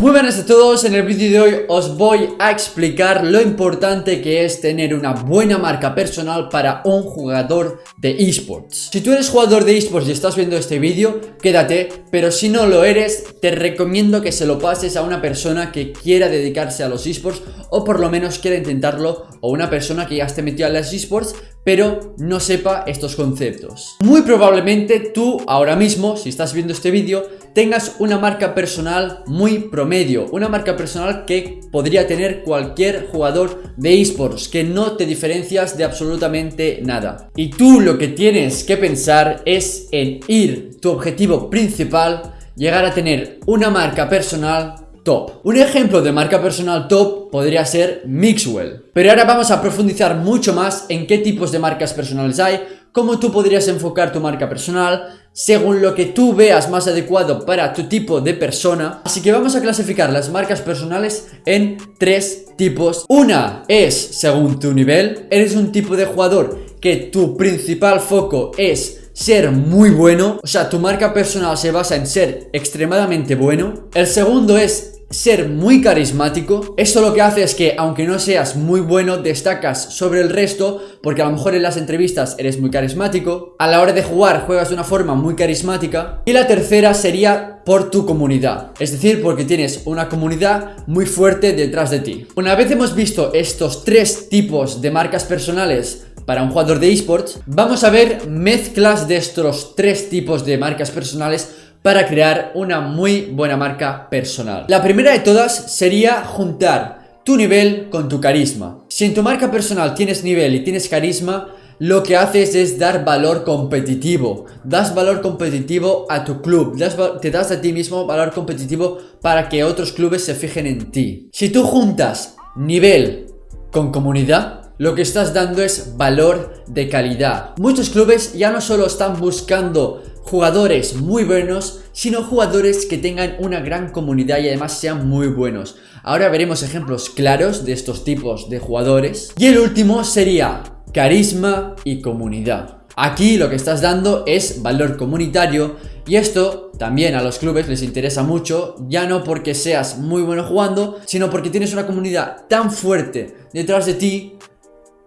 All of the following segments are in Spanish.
Muy buenas a todos, en el vídeo de hoy os voy a explicar lo importante que es tener una buena marca personal para un jugador de esports. Si tú eres jugador de esports y estás viendo este vídeo, quédate, pero si no lo eres, te recomiendo que se lo pases a una persona que quiera dedicarse a los esports o por lo menos quiera intentarlo o una persona que ya esté metida en los esports pero no sepa estos conceptos. Muy probablemente tú ahora mismo, si estás viendo este vídeo, tengas una marca personal muy promedio, una marca personal que podría tener cualquier jugador de esports, que no te diferencias de absolutamente nada. Y tú lo que tienes que pensar es en ir tu objetivo principal, llegar a tener una marca personal top. Un ejemplo de marca personal top podría ser Mixwell. Pero ahora vamos a profundizar mucho más en qué tipos de marcas personales hay, cómo tú podrías enfocar tu marca personal, según lo que tú veas más adecuado para tu tipo de persona. Así que vamos a clasificar las marcas personales en tres tipos. Una es según tu nivel, eres un tipo de jugador que tu principal foco es ser muy bueno, o sea, tu marca personal se basa en ser extremadamente bueno. El segundo es ser muy carismático. Esto lo que hace es que aunque no seas muy bueno, destacas sobre el resto porque a lo mejor en las entrevistas eres muy carismático. A la hora de jugar juegas de una forma muy carismática. Y la tercera sería por tu comunidad. Es decir, porque tienes una comunidad muy fuerte detrás de ti. Una vez hemos visto estos tres tipos de marcas personales para un jugador de esports, vamos a ver mezclas de estos tres tipos de marcas personales para crear una muy buena marca personal. La primera de todas sería juntar tu nivel con tu carisma. Si en tu marca personal tienes nivel y tienes carisma, lo que haces es dar valor competitivo. Das valor competitivo a tu club. te das a ti mismo valor competitivo para que otros clubes se fijen en ti. Si tú juntas nivel con comunidad, lo que estás dando es valor de calidad. Muchos clubes ya no solo están buscando jugadores muy buenos, sino jugadores que tengan una gran comunidad y además sean muy buenos. Ahora veremos ejemplos claros de estos tipos de jugadores. Y el último sería carisma y comunidad. Aquí lo que estás dando es valor comunitario y esto también a los clubes les interesa mucho, ya no porque seas muy bueno jugando, sino porque tienes una comunidad tan fuerte detrás de ti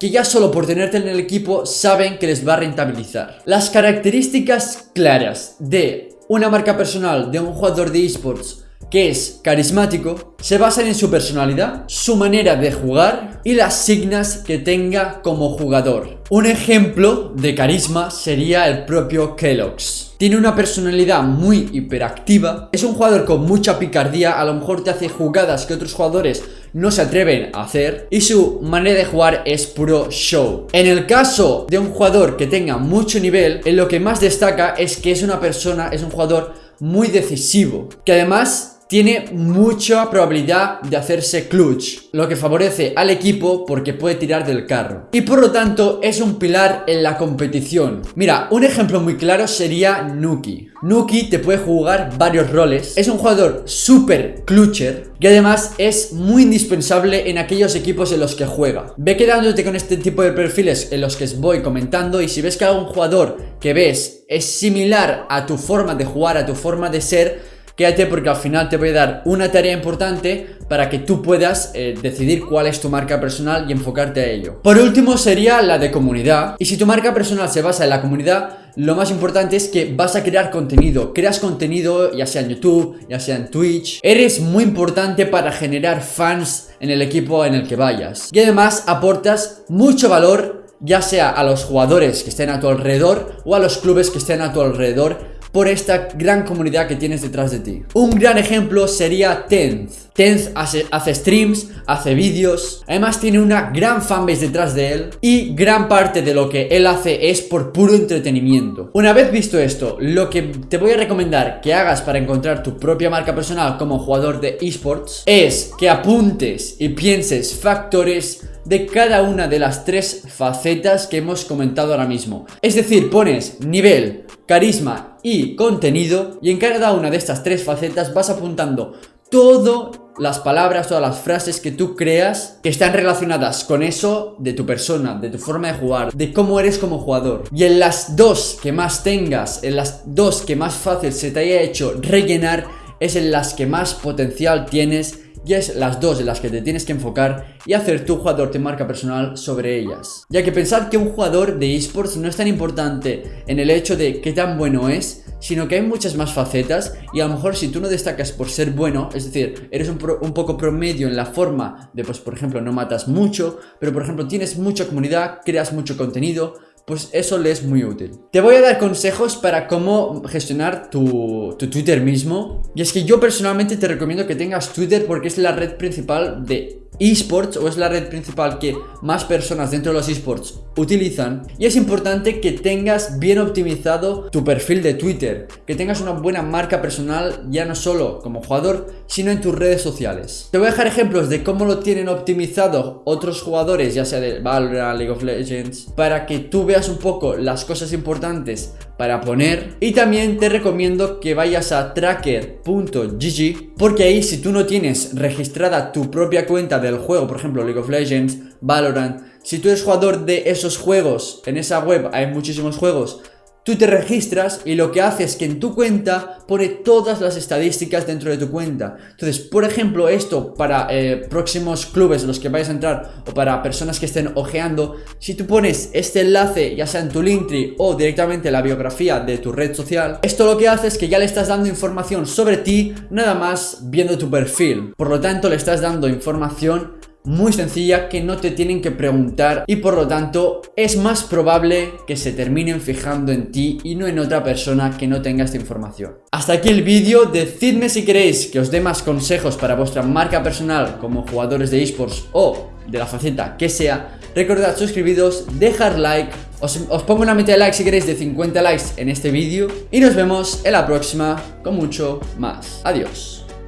que ya solo por tenerte en el equipo saben que les va a rentabilizar. Las características claras de una marca personal de un jugador de esports que es carismático, se basan en su personalidad, su manera de jugar y las signas que tenga como jugador. Un ejemplo de carisma sería el propio Kellogg's. Tiene una personalidad muy hiperactiva, es un jugador con mucha picardía, a lo mejor te hace jugadas que otros jugadores no se atreven a hacer y su manera de jugar es puro show. En el caso de un jugador que tenga mucho nivel, en lo que más destaca es que es una persona, es un jugador muy decisivo, que además tiene mucha probabilidad de hacerse clutch, lo que favorece al equipo porque puede tirar del carro. Y por lo tanto es un pilar en la competición. Mira, un ejemplo muy claro sería Nuki. Nuki te puede jugar varios roles, es un jugador super clutcher y además es muy indispensable en aquellos equipos en los que juega. Ve quedándote con este tipo de perfiles en los que os voy comentando y si ves que algún jugador que ves es similar a tu forma de jugar, a tu forma de ser, Quédate porque al final te voy a dar una tarea importante para que tú puedas eh, decidir cuál es tu marca personal y enfocarte a ello. Por último sería la de comunidad. Y si tu marca personal se basa en la comunidad, lo más importante es que vas a crear contenido. Creas contenido ya sea en YouTube, ya sea en Twitch. Eres muy importante para generar fans en el equipo en el que vayas. Y además aportas mucho valor ya sea a los jugadores que estén a tu alrededor o a los clubes que estén a tu alrededor por esta gran comunidad que tienes detrás de ti. Un gran ejemplo sería Tenth. Tenth hace, hace streams, hace vídeos, además tiene una gran fanbase detrás de él y gran parte de lo que él hace es por puro entretenimiento. Una vez visto esto, lo que te voy a recomendar que hagas para encontrar tu propia marca personal como jugador de esports es que apuntes y pienses factores de cada una de las tres facetas que hemos comentado ahora mismo. Es decir, pones nivel, carisma y contenido y en cada una de estas tres facetas vas apuntando todas las palabras, todas las frases que tú creas que están relacionadas con eso de tu persona, de tu forma de jugar, de cómo eres como jugador. Y en las dos que más tengas, en las dos que más fácil se te haya hecho rellenar, es en las que más potencial tienes y es las dos en las que te tienes que enfocar y hacer tu jugador de marca personal sobre ellas. Ya que pensar que un jugador de esports no es tan importante en el hecho de qué tan bueno es, sino que hay muchas más facetas y a lo mejor si tú no destacas por ser bueno, es decir, eres un, un, poco promedio en la forma de, pues por ejemplo, no matas mucho, pero por ejemplo tienes mucha comunidad, creas mucho contenido, pues eso le es muy útil. Te voy a dar consejos para cómo gestionar tu, tu, Twitter mismo. Y es que yo personalmente te recomiendo que tengas Twitter porque es la red principal de esports o es la red principal que más personas dentro de los esports utilizan y es importante que tengas bien optimizado tu perfil de Twitter, que tengas una buena marca personal ya no solo como jugador, sino en tus redes sociales. Te voy a dejar ejemplos de cómo lo tienen optimizado otros jugadores, ya sea de Valorant, League of Legends, para que tú veas un poco las cosas importantes para poner. Y también te recomiendo que vayas a tracker.gg porque ahí si tú no tienes registrada tu propia cuenta del juego, por ejemplo League of Legends, Valorant, si tú eres jugador de esos juegos, en esa web hay muchísimos juegos, Tú te registras y lo que hace es que en tu cuenta pone todas las estadísticas dentro de tu cuenta. Entonces, por ejemplo, esto para eh, próximos clubes en los que vayas a entrar o para personas que estén ojeando, si tú pones este enlace ya sea en tu Linktree o directamente en la biografía de tu red social, esto lo que hace es que ya le estás dando información sobre ti nada más viendo tu perfil. Por lo tanto, le estás dando información muy sencilla que no te tienen que preguntar y por lo tanto es más probable que se terminen fijando en ti y no en otra persona que no tenga esta información. Hasta aquí el vídeo, decidme si queréis que os dé más consejos para vuestra marca personal como jugadores de esports o de la faceta que sea. Recordad suscribiros, dejar like, os, os pongo una meta de likes si queréis de 50 likes en este vídeo y nos vemos en la próxima con mucho más. Adiós.